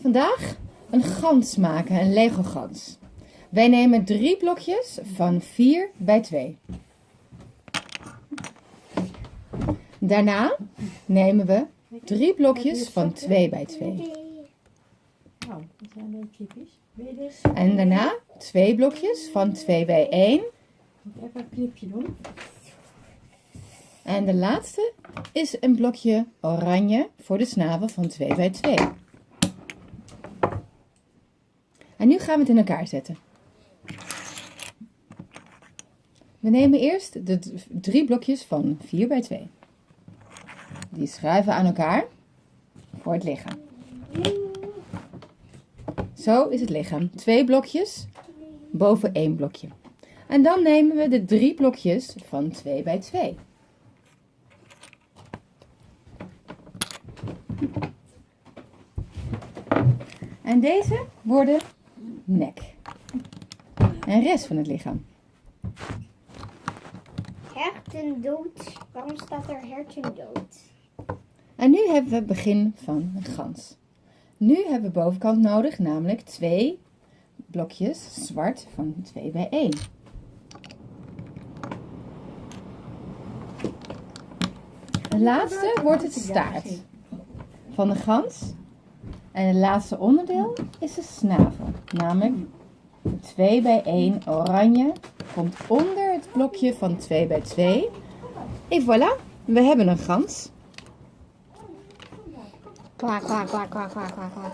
Vandaag een gans maken, een Lego gans. Wij nemen drie blokjes van 4 bij 2. Daarna nemen we drie blokjes van 2 bij 2. Nou, dat zijn je dit? En daarna twee blokjes van 2 bij 1. Moet ik even een clipje doen? En de laatste is een blokje oranje voor de snavel van 2 bij 2. En nu gaan we het in elkaar zetten. We nemen eerst de drie blokjes van 4 bij 2. Die schuiven aan elkaar voor het lichaam. Zo is het lichaam. Twee blokjes boven één blokje. En dan nemen we de drie blokjes van 2 bij 2. En deze worden nek. En rest van het lichaam. Herten dood. Waarom staat er herten dood? En nu hebben we het begin van een gans. Nu hebben we bovenkant nodig, namelijk twee blokjes zwart van 2 bij 1. De laatste wordt het staart van de gans. En het laatste onderdeel is de snavel. Namelijk 2 bij 1 oranje komt onder het blokje van 2 bij 2. En voilà, we hebben een gans. Kwak, kwak, kwak, kwak, kwak, kwak, kwak.